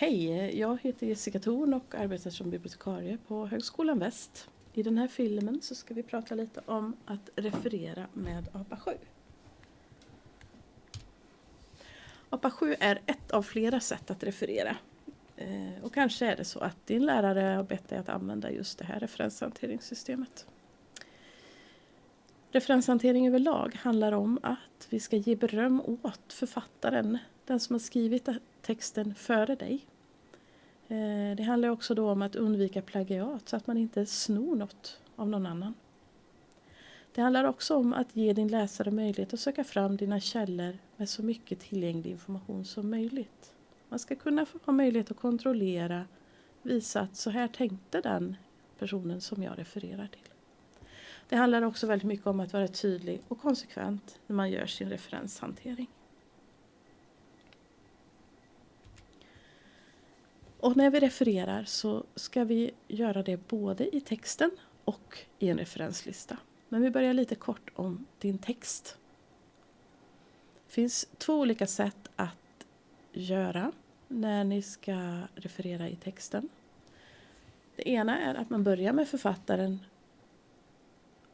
Hej, jag heter Jessica Thorn och arbetar som bibliotekarie på Högskolan Väst. I den här filmen så ska vi prata lite om att referera med APA 7. APA 7 är ett av flera sätt att referera. Eh, och kanske är det så att din lärare har bett dig att använda just det här referenshanteringssystemet. Referenshantering överlag handlar om att vi ska ge beröm åt författaren, den som har skrivit texten före dig. Eh, det handlar också då om att undvika plagiat så att man inte snor något av någon annan. Det handlar också om att ge din läsare möjlighet att söka fram dina källor med så mycket tillgänglig information som möjligt. Man ska kunna ha möjlighet att kontrollera, visa att så här tänkte den personen som jag refererar till. Det handlar också väldigt mycket om att vara tydlig och konsekvent när man gör sin referenshantering. Och när vi refererar så ska vi göra det både i texten och i en referenslista. Men vi börjar lite kort om din text. Det finns två olika sätt att göra när ni ska referera i texten. Det ena är att man börjar med författaren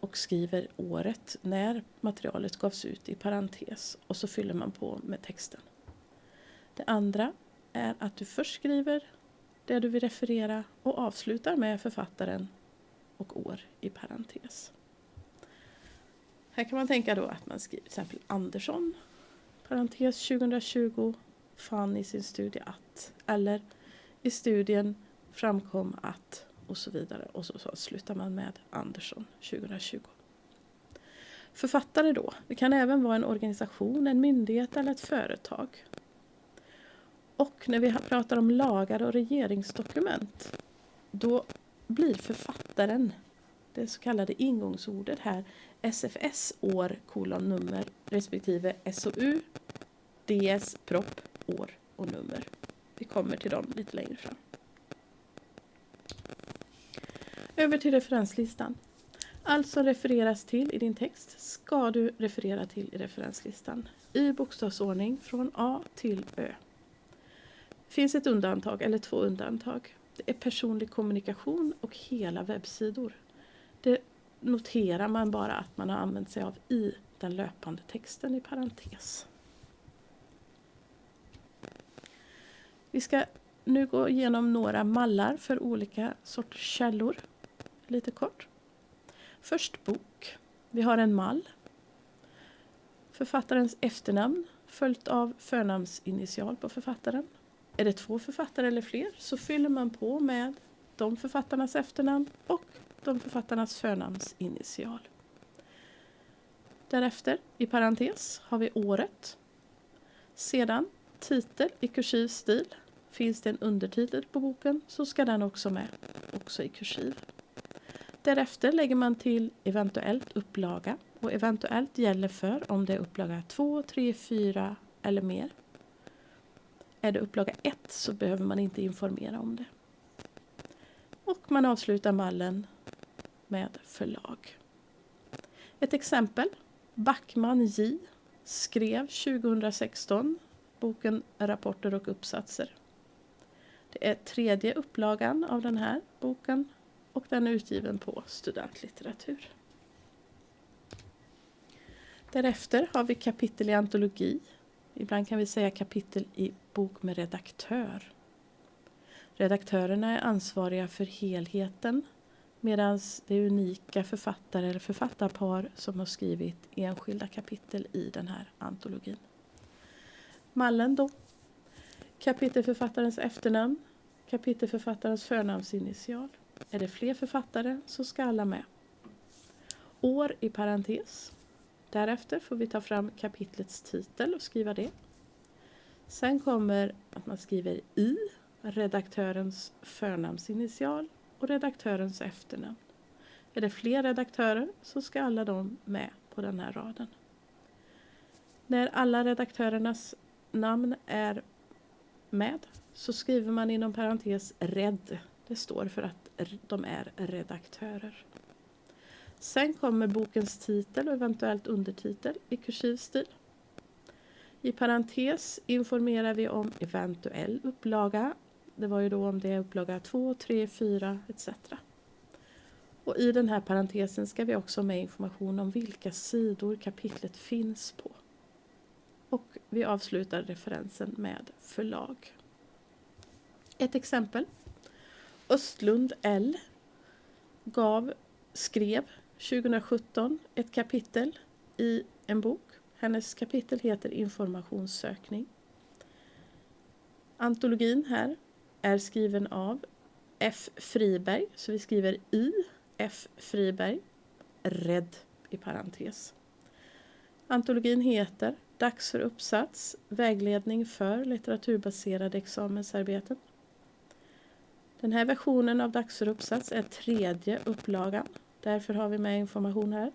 och skriver året när materialet gavs ut i parentes och så fyller man på med texten. Det andra är att du först skriver det du vill referera och avslutar med författaren och år i parentes. Här kan man tänka då att man skriver till exempel Andersson, parentes 2020, fann i sin studie att, eller i studien framkom att och så vidare och så, så slutar man med Andersson 2020. Författare då, det kan även vara en organisation, en myndighet eller ett företag. Och när vi pratar om lagar och regeringsdokument då blir författaren det så kallade ingångsordet här SFS år kolon nummer respektive SOU DS propp år och nummer. Vi kommer till dem lite längre fram. Över till referenslistan. Allt som refereras till i din text ska du referera till i referenslistan i bokstavsordning från A till Ö. Det finns ett undantag, eller två undantag. Det är personlig kommunikation och hela webbsidor. Det noterar man bara att man har använt sig av i den löpande texten i parentes. Vi ska nu gå igenom några mallar för olika sorters källor. Lite kort. Först bok. Vi har en mall. Författarens efternamn följt av förnamnsinitial på författaren. Är det två författare eller fler så fyller man på med de författarnas efternamn och de författarnas förnamnsinitial. Därefter, i parentes, har vi året. Sedan titel i kursiv stil. Finns det en undertitel på boken så ska den också med, också i kursiv. Därefter lägger man till eventuellt upplaga och eventuellt gäller för om det är upplaga 2, 3, 4 eller mer. Är det upplaga 1 så behöver man inte informera om det. Och man avslutar mallen med förlag. Ett exempel. Backman J skrev 2016 boken Rapporter och uppsatser. Det är tredje upplagan av den här boken och den är utgiven på studentlitteratur. Därefter har vi kapitel i antologi. Ibland kan vi säga kapitel i bok med redaktör. Redaktörerna är ansvariga för helheten medan det är unika författare eller författarpar som har skrivit enskilda kapitel i den här antologin. Mallen då. Kapitelförfattarens efternamn, kapitelförfattarens förnamnsinitial. Är det fler författare så ska alla med. År i parentes. Därefter får vi ta fram kapitlets titel och skriva det. Sen kommer att man skriver i redaktörens förnamnsinitial och redaktörens efternamn. Är det fler redaktörer så ska alla de med på den här raden. När alla redaktörernas namn är med så skriver man inom parentes red. Det står för att de är redaktörer. Sen kommer bokens titel och eventuellt undertitel i kursiv stil. I parentes informerar vi om eventuell upplaga Det var ju då om det är upplaga 2, 3, 4 etc. Och i den här parentesen ska vi också ha med information om vilka sidor kapitlet finns på. Och vi avslutar referensen med förlag. Ett exempel. Östlund L gav, skrev 2017 ett kapitel i en bok. Hennes kapitel heter Informationssökning. Antologin här är skriven av F. Friberg, så vi skriver I. F. Friberg, Rädd i parentes. Antologin heter Dags för uppsats, vägledning för litteraturbaserade examensarbeten. Den här versionen av Dags för uppsats är tredje upplagan. Därför har vi med information här.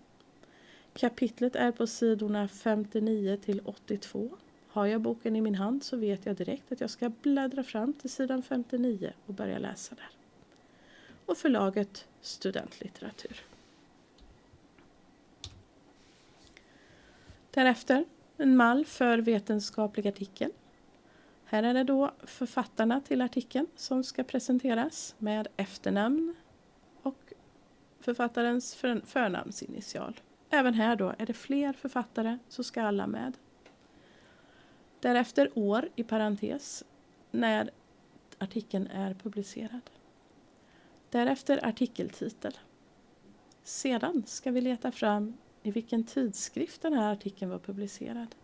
Kapitlet är på sidorna 59 till 82. Har jag boken i min hand så vet jag direkt att jag ska bläddra fram till sidan 59 och börja läsa där. Och förlaget Studentlitteratur. Därefter en mall för vetenskaplig artikel. Här är det då författarna till artikeln som ska presenteras med efternamn författarens förnamnsinitial. Även här då är det fler författare så ska alla med. Därefter år i parentes när artikeln är publicerad. Därefter artikeltitel. Sedan ska vi leta fram i vilken tidskrift den här artikeln var publicerad.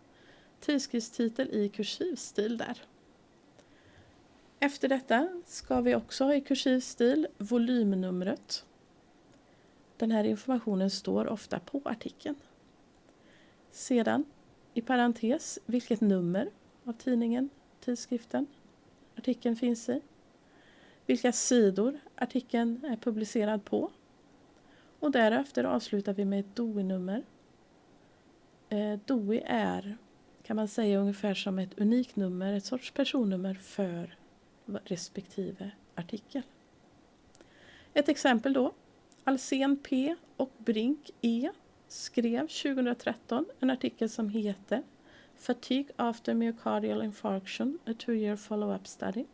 Tidskriftstitel i kursiv stil där. Efter detta ska vi också ha i kursiv stil volymnumret. Den här informationen står ofta på artikeln. Sedan i parentes vilket nummer av tidningen, tidskriften, artikeln finns i. Vilka sidor artikeln är publicerad på. Och därefter avslutar vi med ett DOI-nummer. Eh, DOI är kan man säga ungefär som ett unikt nummer, ett sorts personnummer för respektive artikel. Ett exempel då. Alsen P och Brink E skrev 2013 en artikel som heter Fatigue after myocardial infarction, a two-year follow-up study.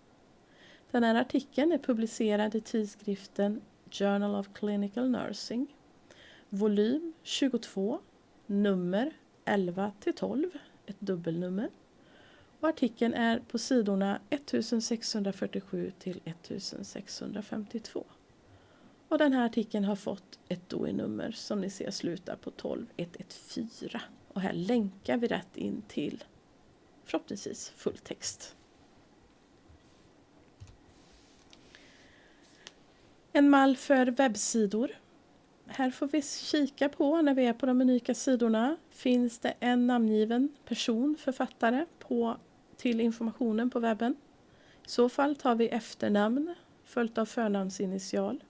Den här artikeln är publicerad i tidskriften Journal of Clinical Nursing, volym 22, nummer 11 till 12, ett dubbelnummer. Och artikeln är på sidorna 1647 till 1652. Och den här artikeln har fått ett DOI-nummer som ni ser slutar på 12114. Och här länkar vi rätt in till förhoppningsvis fulltext. En mall för webbsidor. Här får vi kika på när vi är på de unika sidorna. Finns det en namngiven person, författare, på, till informationen på webben? I så fall tar vi efternamn följt av förnamnsinitial.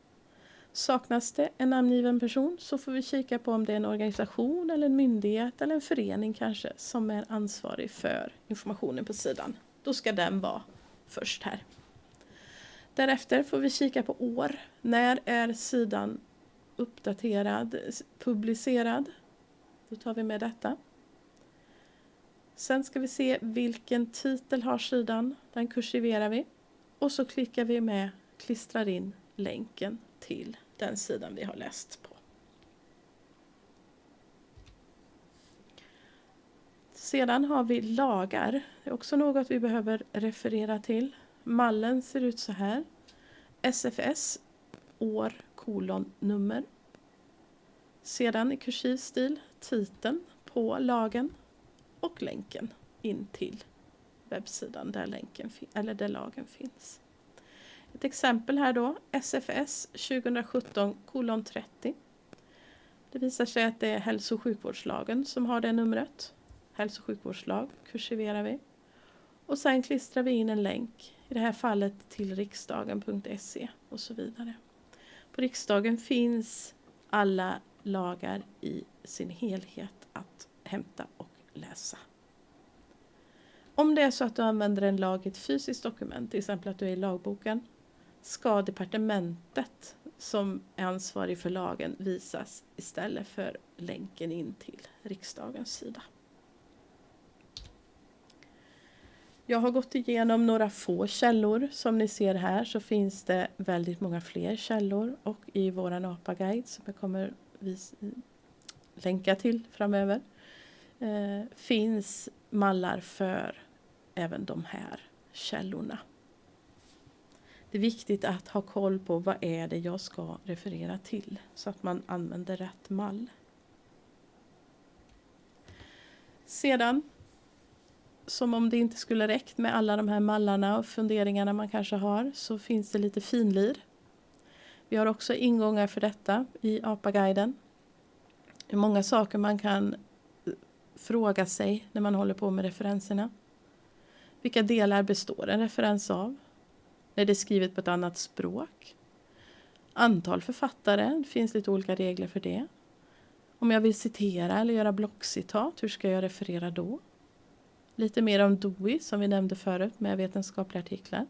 Saknas det en namngiven person så får vi kika på om det är en organisation eller en myndighet eller en förening kanske som är ansvarig för informationen på sidan. Då ska den vara först här. Därefter får vi kika på år. När är sidan uppdaterad, publicerad? Då tar vi med detta. Sen ska vi se vilken titel har sidan. Den kursiverar vi. Och så klickar vi med, klistrar in länken till den sidan vi har läst på. Sedan har vi lagar. Det är också något vi behöver referera till. Mallen ser ut så här. SFS, år, kolon, nummer. Sedan i kursiv stil titeln på lagen och länken in till webbsidan där, länken, eller där lagen finns. Ett exempel här då, SFS 2017 kolon 30. Det visar sig att det är hälso och sjukvårdslagen som har det numret. Hälso och sjukvårdslag kursiverar vi. Och sen klistrar vi in en länk, i det här fallet till riksdagen.se och så vidare. På riksdagen finns alla lagar i sin helhet att hämta och läsa. Om det är så att du använder en lag i ett fysiskt dokument, till exempel att du är i lagboken, ska departementet som är ansvarig för lagen visas istället för länken in till riksdagens sida. Jag har gått igenom några få källor. Som ni ser här så finns det väldigt många fler källor och i våran APA-guide som jag kommer länka till framöver eh, finns mallar för även de här källorna. Det är viktigt att ha koll på vad är det jag ska referera till så att man använder rätt mall. Sedan, som om det inte skulle räckt med alla de här mallarna och funderingarna man kanske har, så finns det lite finlir. Vi har också ingångar för detta i APA-guiden. Det är många saker man kan eh, fråga sig när man håller på med referenserna. Vilka delar består en referens av? När det är skrivet på ett annat språk? Antal författare, det finns lite olika regler för det. Om jag vill citera eller göra blockcitat, hur ska jag referera då? Lite mer om DOI som vi nämnde förut med vetenskapliga artiklar.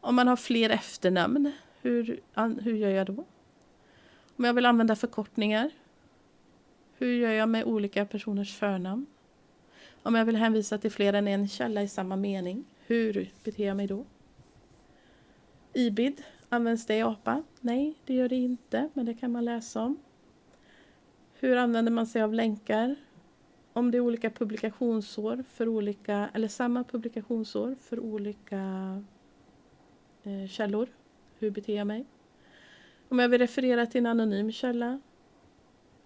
Om man har fler efternamn, hur, hur gör jag då? Om jag vill använda förkortningar, hur gör jag med olika personers förnamn? Om jag vill hänvisa till fler än en källa i samma mening, hur beter jag mig då? IBID, används det i APA? Nej, det gör det inte, men det kan man läsa om. Hur använder man sig av länkar? Om det är olika publikationsår för olika, eller samma publikationsår för olika eh, källor, hur beter jag mig? Om jag vill referera till en anonym källa,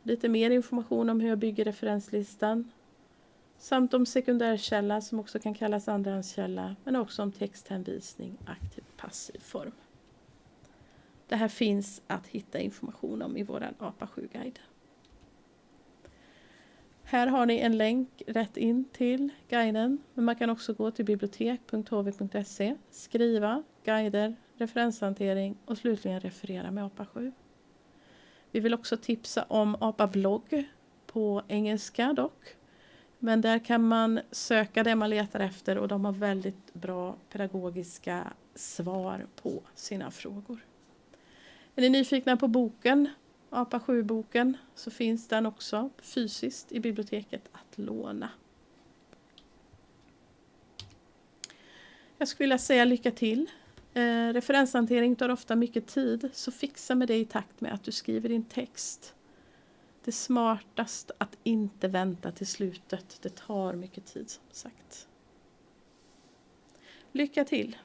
lite mer information om hur jag bygger referenslistan, samt om sekundärkälla som också kan kallas andrahandskälla, men också om texthänvisning, aktivt passiv form. Det här finns att hitta information om i vår APA 7-guide. Här har ni en länk rätt in till guiden, men man kan också gå till bibliotek.hv.se, skriva guider, referenshantering och slutligen referera med APA 7. Vi vill också tipsa om APA blogg på engelska dock. Men där kan man söka det man letar efter och de har väldigt bra pedagogiska svar på sina frågor. Är ni nyfikna på boken, APA 7-boken, så finns den också fysiskt i biblioteket att låna. Jag skulle vilja säga lycka till Eh, referenshantering tar ofta mycket tid, så fixa med det i takt med att du skriver din text. Det är smartast att inte vänta till slutet. Det tar mycket tid som sagt. Lycka till!